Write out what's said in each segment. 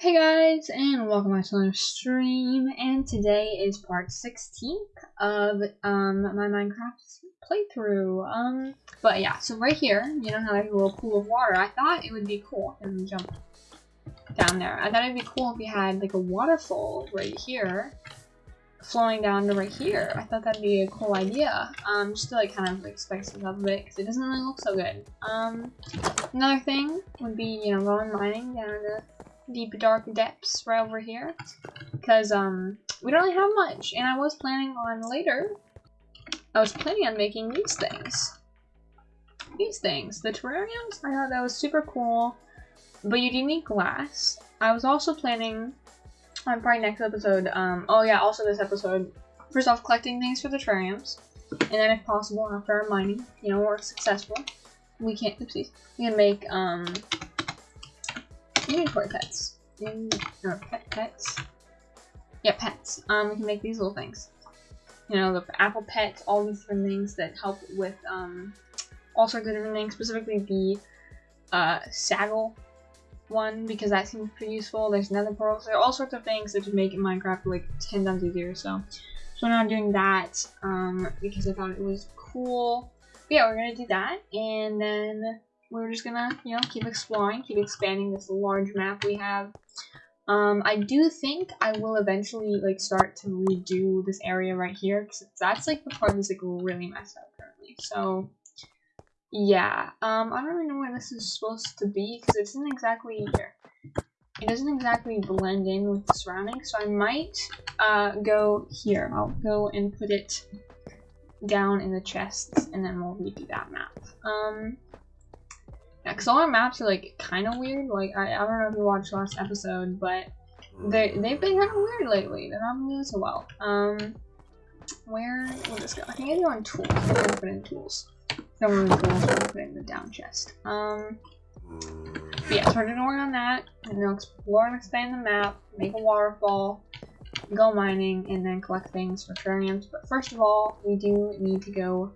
Hey guys, and welcome back to another stream, and today is part 16 of um, my Minecraft playthrough. Um, but yeah, so right here, you know how there's a little pool of water, I thought it would be cool, if we jump down there, I thought it'd be cool if we had like a waterfall right here, flowing down to right here. I thought that'd be a cool idea, um, just to like kind of like spice it up a bit, because it doesn't really look so good. Um, another thing would be, you know, going mining down to deep dark depths right over here. Because um we don't really have much and I was planning on later I was planning on making these things. These things. The terrariums I thought that was super cool but you do need glass. I was also planning on probably next episode um oh yeah also this episode first off collecting things for the terrariums and then if possible after our mining you know we're successful we can't oopsies we can make um inventory pets. In, or pet pets. Yeah, pets. Um, we can make these little things. You know, the apple pet, all these different things that help with um, all sorts of different things. Specifically, the uh, saddle one because that seems pretty useful. There's nether portals. There are all sorts of things that just make Minecraft like ten times easier. So, so now I'm doing that um, because I thought it was cool. But yeah, we're gonna do that, and then we're just gonna, you know, keep exploring, keep expanding this large map we have. Um, I do think I will eventually, like, start to redo this area right here, because that's, like, the part that's, like, really messed up currently. So, yeah. Um, I don't really know where this is supposed to be, because it isn't exactly here. It doesn't exactly blend in with the surroundings, so I might, uh, go here. I'll go and put it down in the chests, and then we'll redo that map. Um, yeah, because all our maps are like kind of weird. Like I, I don't know if you watched last episode, but they they've been kind of weird lately. They're not doing so well. Um, where will this go? I think I do on tools. I'm gonna put in tools. Don't really tools. I'm gonna put in the down chest. Um, yeah, so we're gonna work on that and then explore and expand the map, make a waterfall, go mining, and then collect things for terrariums. But first of all, we do need to go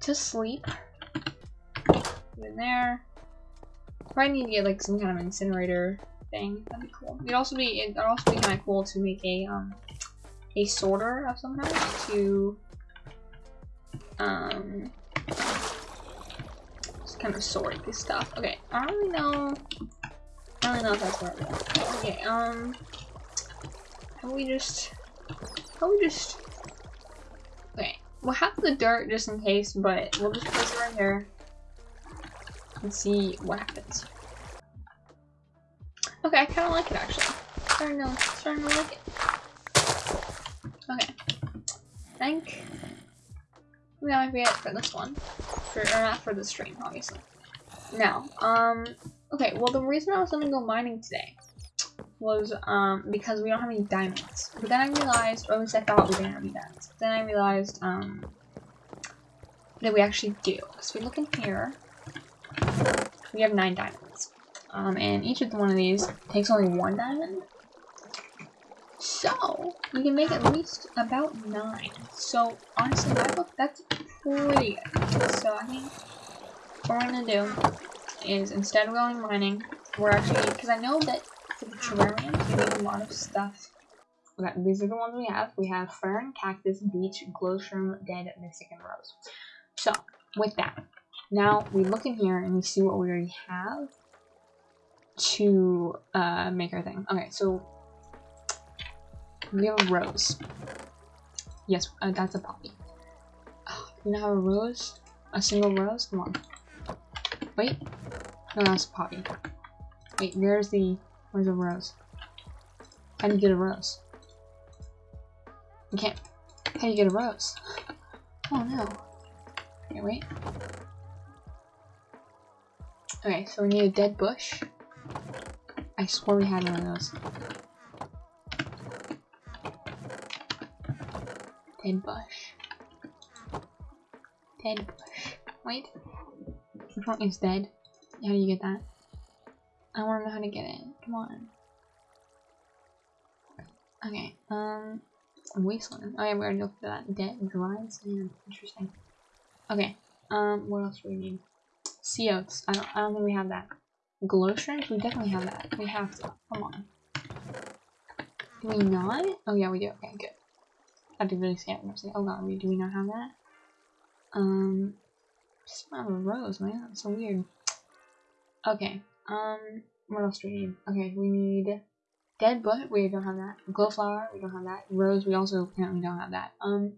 to sleep in there. Probably need to get like some kind of incinerator thing. That'd be cool. It'd also be it'd also be kind of cool to make a um a sorter of some kind to um just kind of sort this stuff. Okay, I don't really know. I don't really know if that's where we Okay, um, how we just how we just okay. We'll have the dirt just in case, but we'll just place it right here and see what happens. Okay, I kind of like it actually. Starting to, starting to like it. Okay. I think we might be it for this one. For, or not for the stream, obviously. Now, um, okay, well the reason I was gonna go mining today was um because we don't have any diamonds. But then I realized, or at least I thought we didn't have any diamonds. But then I realized um that we actually do. So we look in here, we have nine diamonds. Um, and each of one of these takes only one diamond. So, we can make at least about nine. So, honestly, that look, that's pretty good. So, I think what we're gonna do is instead of going mining, we're actually, because I know that for the terrariums, we need a lot of stuff. Okay, these are the ones we have. We have fern, cactus, beech, glowworm, dead, mystic, and rose. So, with that, now we look in here and we see what we already have to uh, make our thing. Okay, so we have a rose. Yes, uh, that's a poppy. Oh, we now have a rose? A single rose? Come on. Wait. No, that's a poppy. Wait, where's the... Where's the rose? How do you get a rose? You can't... How do you get a rose? Oh no. Okay, wait. Okay, so we need a dead bush. I swore we had one of those. Dead bush. Dead bush. Wait. Which one is dead? How do you get that? I wanna know how to get it. Come on. Okay, um wasteland. Oh yeah, we already looked at that. Dead dried sand. Interesting. Okay. Um what else do we need? Sea oats. I don't I don't think we have that. Glow strength? We definitely have that. We have to. Come on. Do we not? Oh yeah, we do. Okay, good. I did really like, oh god, we do we not have that? Um, just not a rose, man. That's so weird. Okay. Um, what else do we need? Okay, we need dead butt. We don't have that. Glowflower. We don't have that. Rose. We also apparently don't have that. Um,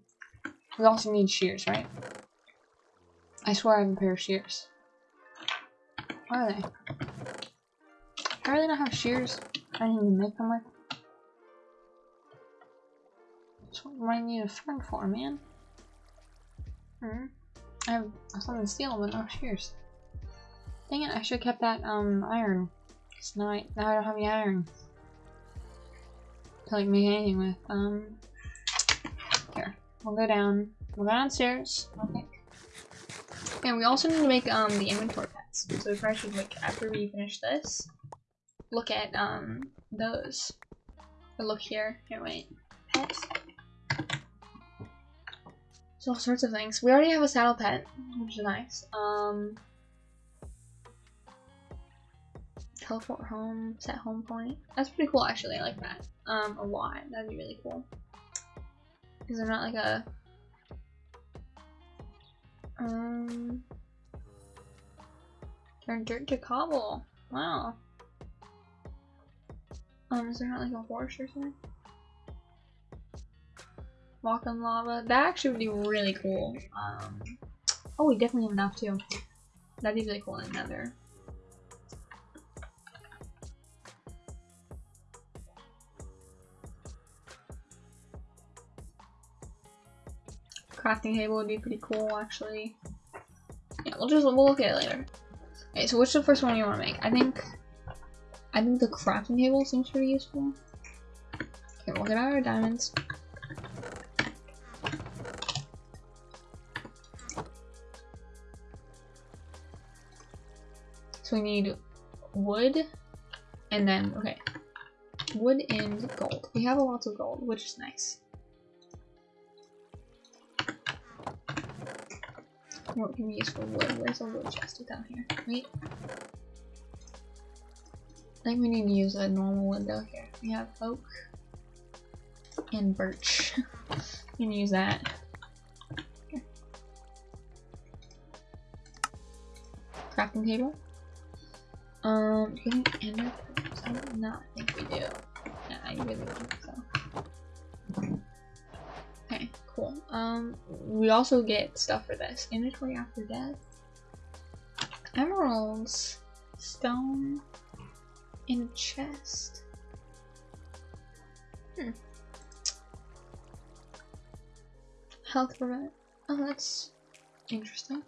we also need shears, right? I swear I have a pair of shears. Where are they? I really don't have shears. I didn't even make them with. That's what I need a friend for, man. Hmm. I have something steel, but no shears. Dang it, I should have kept that um iron. Cause now I now I don't have any iron to like make anything with. Um here. We'll go down. We'll go downstairs. Okay. And we also need to make um the inventory pets. So if I should like after we finish this, look at um those. Or look here. Here wait. Pets. So all sorts of things. We already have a saddle pet, which is nice. Um teleport home, set home point. That's pretty cool actually, I like that. Um a lot. That'd be really cool. Because they're not like a um, turn dirt to cobble. Wow. Um, is there not like a horse or something? Walk on lava. That actually would be really cool. Um, oh, we definitely have enough too. That'd be really cool in Nether. crafting table would be pretty cool, actually. Yeah, we'll just we'll look at it later. Okay, so what's the first one you want to make? I think I think the crafting table seems pretty useful. Okay, we'll get out our diamonds. So we need wood, and then, okay, wood and gold. We have a lot of gold, which is nice. What can we use for wood? Where's the wood chest down here? Wait. I think we need to use a normal window here. We have oak and birch. we can use that. Here. Crafting table. Um, do we have ender pearls? I do not think we do. Yeah, I really don't think so. Um, we also get stuff for this. Inventory after death. Emeralds. Stone. In a chest. Hmm. Health prevent. Oh, that's interesting.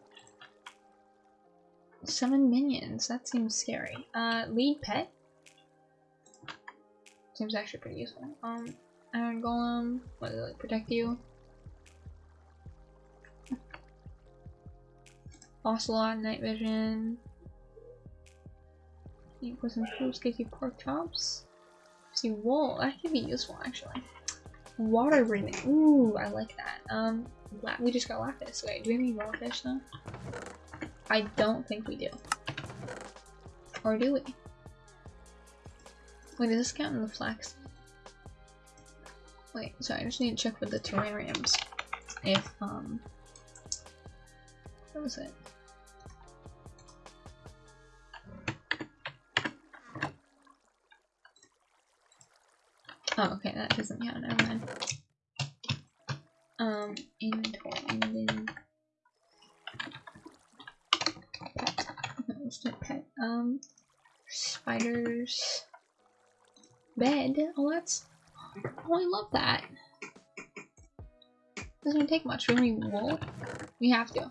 Seven minions. That seems scary. Uh, lead pet. Seems actually pretty useful. Um, Iron Golem. What does it protect you? Ocelot, Night Vision. Equals improves, gives you pork chops. See, wool, that could be useful actually. Water breathing, ooh, I like that. Um, we just got lapis. Wait, do we have any raw fish though? I don't think we do. Or do we? Wait, does this count in the flax? Wait, sorry, I just need to check with the terrariums. If, um... What was it? Oh, okay, that doesn't count, never mind. Um, inventory, and then... Um, spiders... Bed? Oh, that's... Oh, I love that. Doesn't take much. We need wool. We have to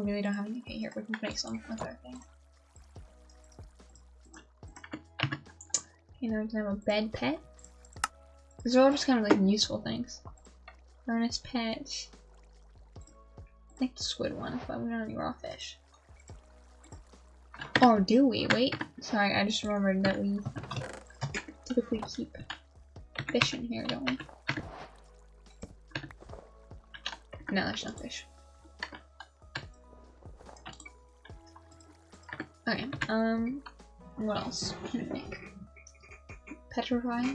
We really don't have any. Okay, here, we can make some with our thing. Okay, now we can have a bed pet. These are all just kind of like useful things. Furnace pet. I think the squid one, but we don't have any raw fish. Or do we? Wait. Sorry, I just remembered that we typically keep fish in here, don't we? No, there's no fish. Okay, um, what else can I make? Petrify.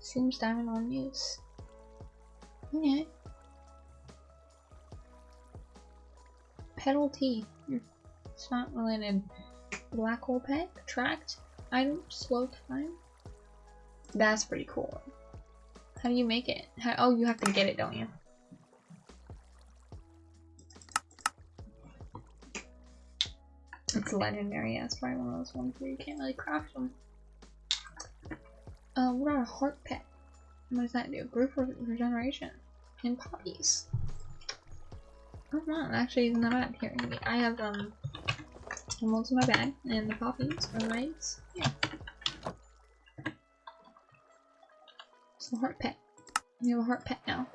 Seems diamond on use. Okay. Pedal T. Hmm. It's not related. Black hole pet. Tracked. Item. Slow time. That's pretty cool. How do you make it? How, oh, you have to get it, don't you? It's legendary. It's probably one of those ones where you can't really craft them. Uh, what are a heart pet? What does that do? Group re regeneration and poppies. Oh no, actually not bad. Here, I have um emeralds in my bag and the poppies are right. Yeah. It's a heart pet. We have a heart pet now.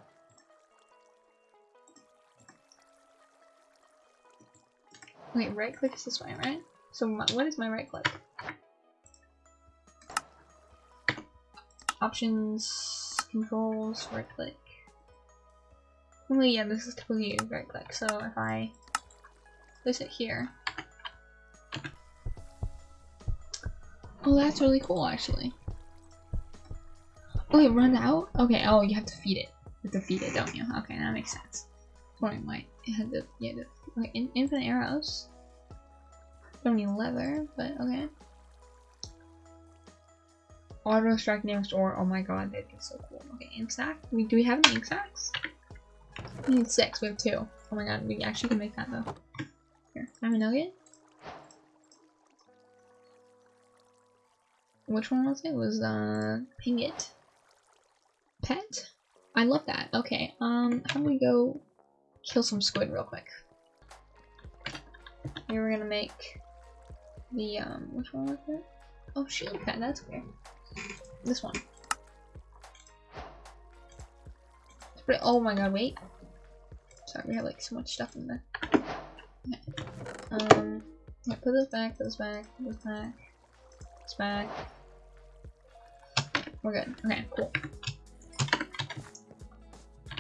Wait, right click is this way, right? So my, what is my right click? Options, controls, right click. Well, yeah, this is typically right click, so if I place it here. Oh, that's really cool, actually. Oh, it run out? Okay, oh, you have to feed it. You have to feed it, don't you? Okay, that makes sense. Why it had the, yeah, the, like, in, infinite arrows. Don't need leather, but okay. Auto strike nearest ore. Oh my god, that'd be so cool. Okay, ink sack. We do we have any ink sacks? We need six. We have two. Oh my god, we actually can make that though. Here, have a nugget. Which one was it? it was uh ping it. Pet. I love that. Okay. Um, how do we go kill some squid real quick? Here we're gonna make the um. Which one was it? Oh, shield pet. That's weird. This one. Pretty, oh my god, wait. Sorry, we have like so much stuff in there. Okay. Um, yeah, put this back, put this back, put this back, put this back. We're good. Okay, cool.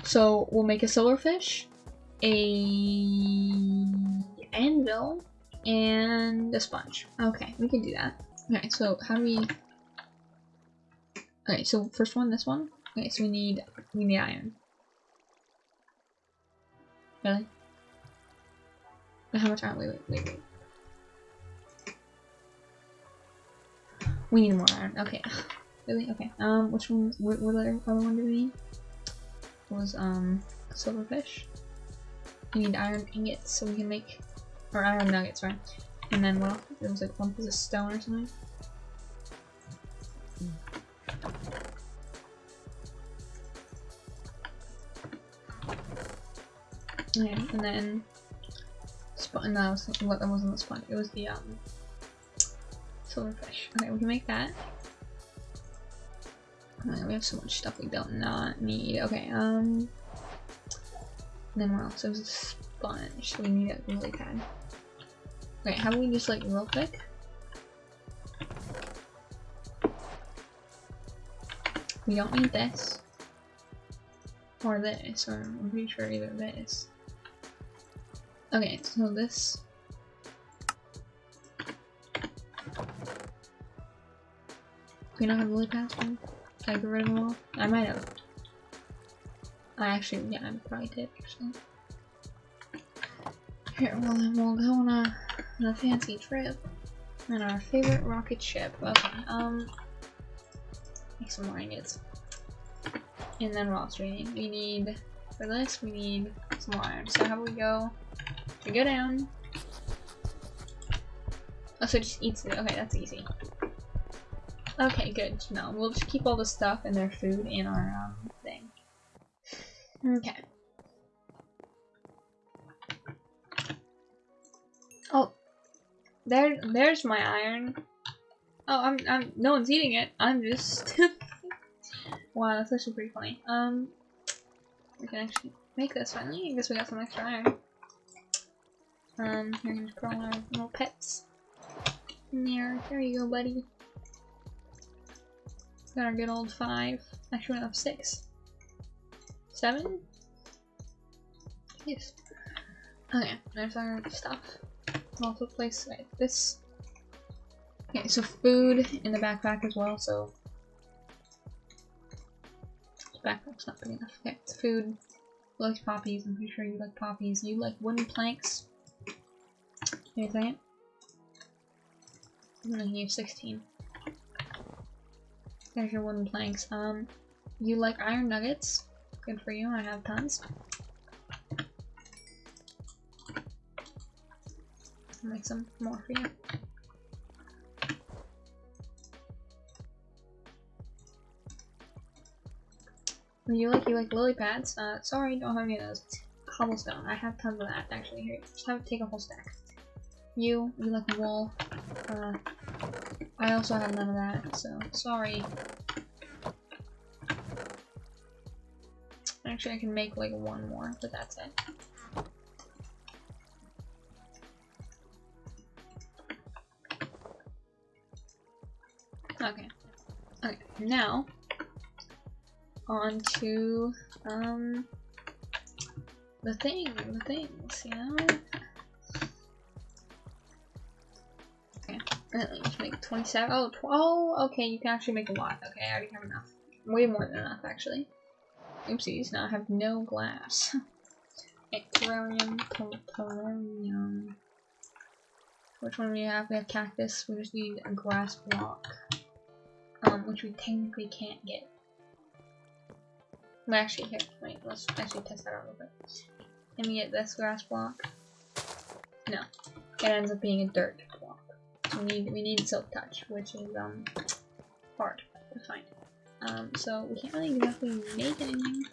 So we'll make a silverfish, a anvil, and a sponge. Okay, we can do that. Okay, so how do we Okay, so first one, this one. Okay, so we need we need iron. Really? How much iron? Wait, wait, wait, wait. We need more iron. Okay. really? Okay. Um, which one? What, what other, other one do we need? It was um silverfish. We need iron ingots so we can make or iron nuggets, right? And then well, it was like one piece of stone or something. Okay, and then spot no, I was thinking what that wasn't the spot, it was the um silverfish. Okay, we can make that. We have so much stuff we don't not need. Okay, um and then what else? It was a sponge, so we need it really bad. Okay, how about we just like real quick? We don't need this. Or this, or I'm pretty sure either this. Okay, so this... We don't have lily pads I get rid of them all? I might have. I actually, yeah, I probably did, actually. Here, well then we'll go on a, on a fancy trip. And our favorite rocket ship. Okay, um... Make some more ingots. And then what else we need? We need, for this, we need some more iron. So how do we go? We go down. Oh, so just eats it. Okay, that's easy. Okay, good No, We'll just keep all the stuff and their food in our um. Okay. Oh, there, there's my iron. Oh, I'm, I'm, no one's eating it. I'm just. wow, that's actually pretty funny. Um, we can actually make this finally. I guess we got some extra iron. Um, here, just put our little pets in there. There you go, buddy. Got our good old five. Actually, we have six. Seven? Yes. Okay, there's our stuff. Also place like this. Okay, so food in the backpack as well, so backpack's not big enough. Okay, it's food. Likes poppies, I'm pretty sure you like poppies. You like wooden planks. Wait a second. I'm gonna use 16. There's your wooden planks. Um, you like iron nuggets. Good for you, I have tons. I'll make some more for you. You like you like lily pads? Uh, sorry, don't have any of those. Cobblestone. I have tons of that actually. Here, just have to take a whole stack. You, you like wool. Uh, I also have none of that, so sorry. Actually, I can make like one more, but that's it. Okay. Okay, now on to um the thing, the things, you know? Okay, let's make 27. Oh, 12. Okay, you can actually make a lot. Okay, I already have enough. Way more than enough, actually. Oopsies, now I have no glass. terrarium, terrarium. Which one do we have? We have cactus. We just need a grass block. Um, which we technically can't get. Well, actually, here, wait, let's actually test that out a little bit. Can we get this grass block? No. It ends up being a dirt block. So we need, we need silk touch, which is, um, hard to find. Um, so we can't really exactly make anything,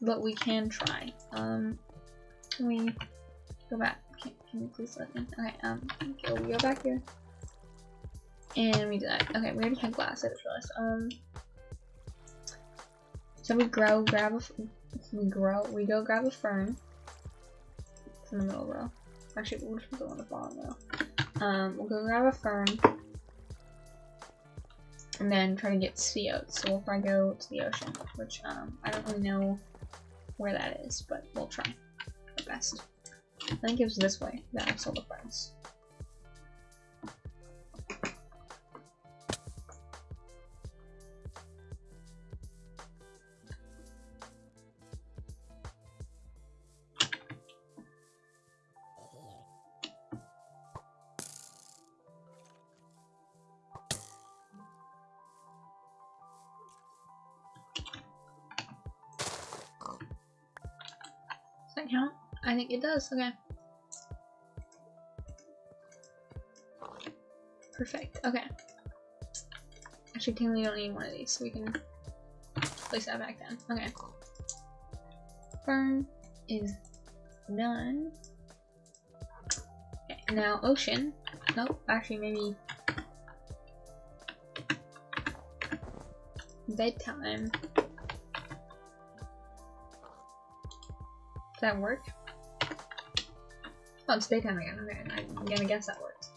but we can try. Um, can we go back? Can, can you please let me? Okay, um, okay, we go back here. And we do that. Okay, we already had glass, I just realized. Um, so we grow, grab a, we grow, we go grab a fern. It's in the middle row. Actually, we'll just go on the bottom row. Um, we'll go grab a fern. And then try to get sea oats. So we'll probably go to the ocean, which, um, I don't really know where that is, but we'll try our best. I think it was this way that I saw the ferns. It does, okay. Perfect, okay. Actually, technically, we don't need one of these, so we can place that back then. Okay. Fern is done. Okay, now ocean. Nope, actually, maybe bedtime. Does that work? Oh, it's daytime again. Okay, I'm gonna guess that works.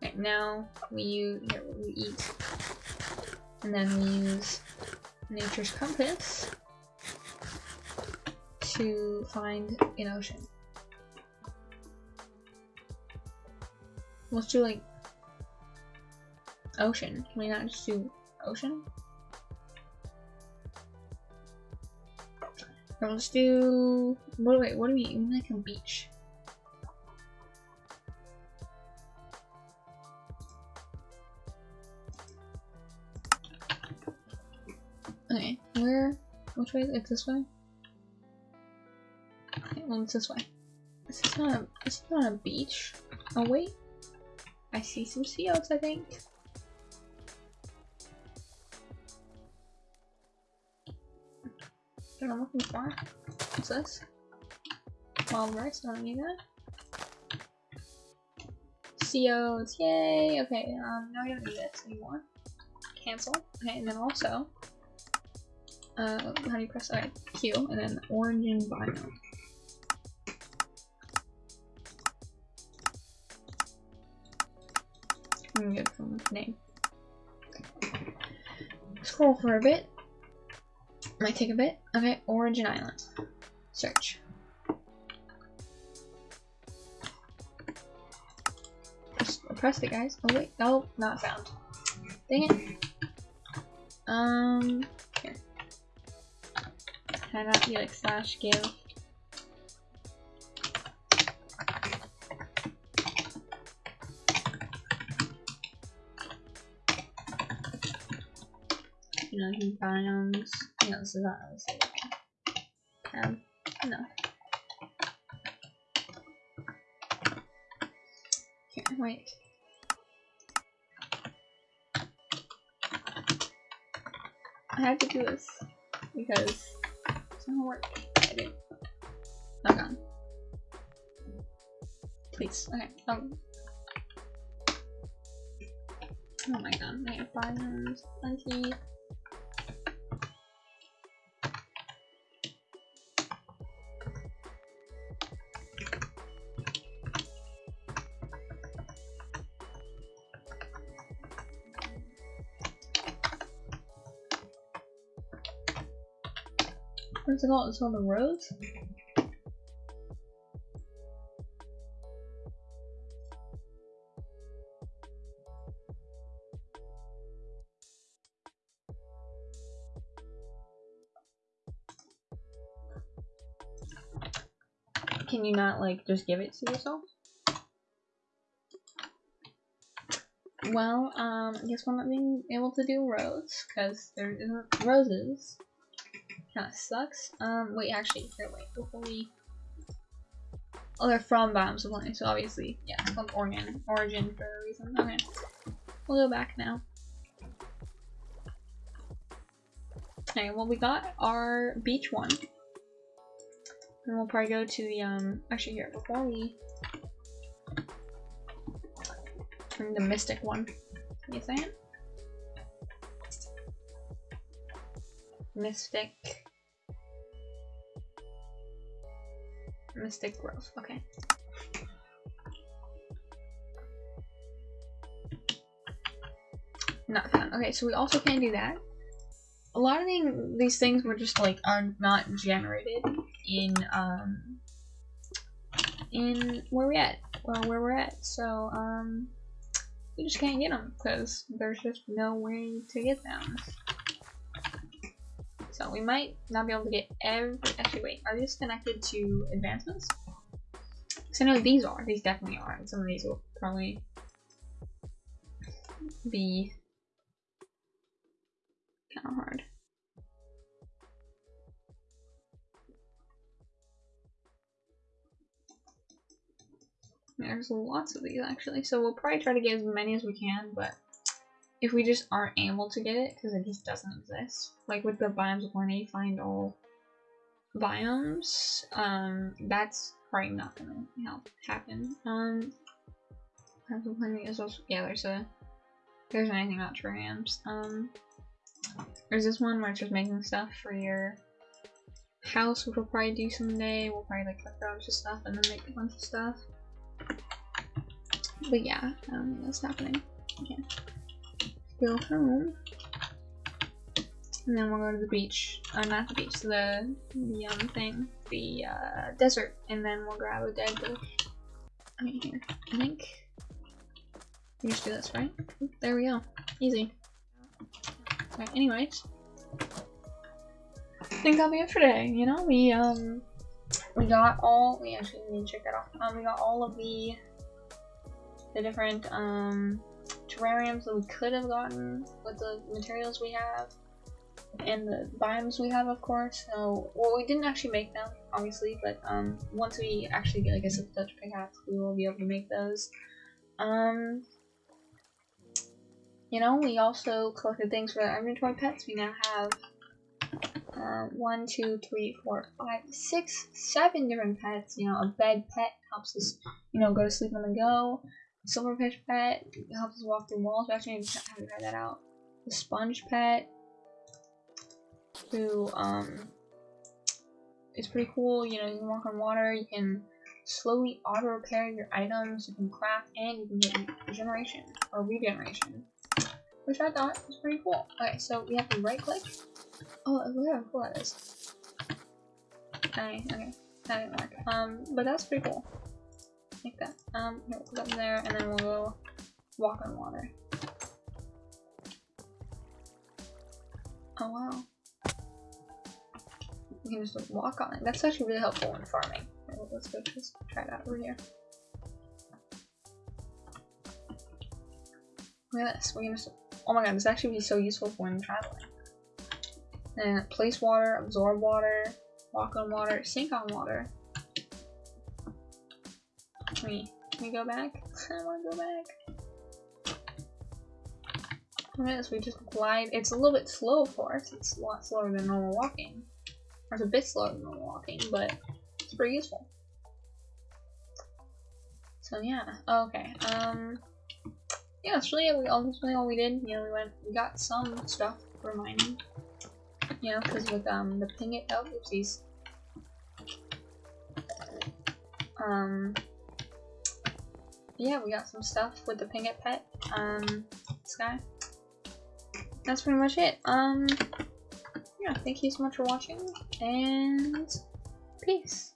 Okay, now we use here we eat, and then we use nature's compass to find an ocean. Let's do like ocean. Can we not just do ocean? Let's do. What? Wait. What do we? We like a beach. Okay. Where? Which way? It's this way. Okay. Well, it's this way. This is not a. This is not a beach. Oh wait. I see some sea. I think. What I'm looking for. What's this? Wild rice, I don't need that. COs, yay! Okay, um, now we don't need this anymore. Cancel. Okay, and then also, uh, how do you press, okay, Q, and then origin biome. I'm from name. Scroll for a bit. Might take a bit. Okay, Origin Island. Search. Just press it, guys. Oh wait, no, not found. Dang it. Um, here. I not be like slash give? You know, biomes. No, this is not. Um, no. Here, wait. I had to do this because it's not work. I did. Oh god. Please. Okay. Oh. Oh my god. I have biomes. Plenty. What's it? It's on the roads? Can you not, like, just give it to yourself? Well, um, I guess we're not being able to do roads, because there isn't roses. Kinda sucks. Um, wait, actually, here, wait, before we... Oh, they're from Biomes O' Plenty, so obviously, yeah, it's called Origin, Origin for a reason. Okay, we'll go back now. Okay, well, we got our beach one. And we'll probably go to the, um, actually here, before we... The Mystic one. You say it? Mystic. Mystic Grove. Okay. Not found. Okay, so we also can't do that. A lot of thing, these things were just like are not generated in um in where we at. Well, where we're at. So um we just can't get them because there's just no way to get them. So we might not be able to get every. Actually, wait. Are these connected to advancements? Because I know these are. These definitely are. And some of these will probably be kind of hard. There's lots of these actually, so we'll probably try to get as many as we can, but if we just aren't able to get it because it just doesn't exist, like with the biomes when they find all biomes, um, that's probably not gonna help happen. Um, yeah, there's a there's anything about terrariums. Um, there's this one where it's just making stuff for your house, which we'll probably do someday. We'll probably like cut a bunch of stuff and then make a bunch of stuff. But yeah, um, that's happening. Go home. And then we'll go to the beach. Uh, not the beach, the, the um thing. The uh, desert. And then we'll grab a dead. I mean here. I think we just do this, right? There we go. Easy. Alright, anyways. I think that'll be it for today, you know? We um we got all we actually need to check that off. Um we got all of the the different um, terrariums that we could have gotten with the materials we have and the biomes we have of course so well we didn't actually make them obviously but um once we actually get like a silk touch pickaxe we will be able to make those um you know we also collected things for our inventory pets we now have uh, one, two, three, four, five, six, seven different pets. You know, a bed pet helps us, you know, go to sleep on the go. Silverfish pet helps us walk through walls. We actually haven't tried that out. The sponge pet, who um, is pretty cool. You know, you can walk on water. You can slowly auto repair your items. You can craft, and you can get regeneration or regeneration, which I thought was pretty cool. Okay, so we have to right click Oh, look how cool that is. Okay, okay. That didn't work. Um, but that's pretty cool. Like that. Um, here, we'll put in there, and then we'll go walk on water. Oh wow. You can just walk on it. That's actually really helpful in farming. Let's go just try that over here. Look at this. We can just. Oh my god, this actually be so useful for when traveling. And place water, absorb water, walk on water, sink on water. We, can we go back? I want to go back. Look at this. We just glide. It's a little bit slow, of course. It's a lot slower than normal walking. Or it's a bit slower than normal walking, but it's pretty useful. So yeah. Okay. Um yeah, that's really all. That's really all we did. You know, we went, we got some stuff for mining. You know, because with um the ping it, oh, oopsies. Um, yeah, we got some stuff with the ping it pet. Um, this guy. That's pretty much it. Um, yeah, thank you so much for watching, and peace.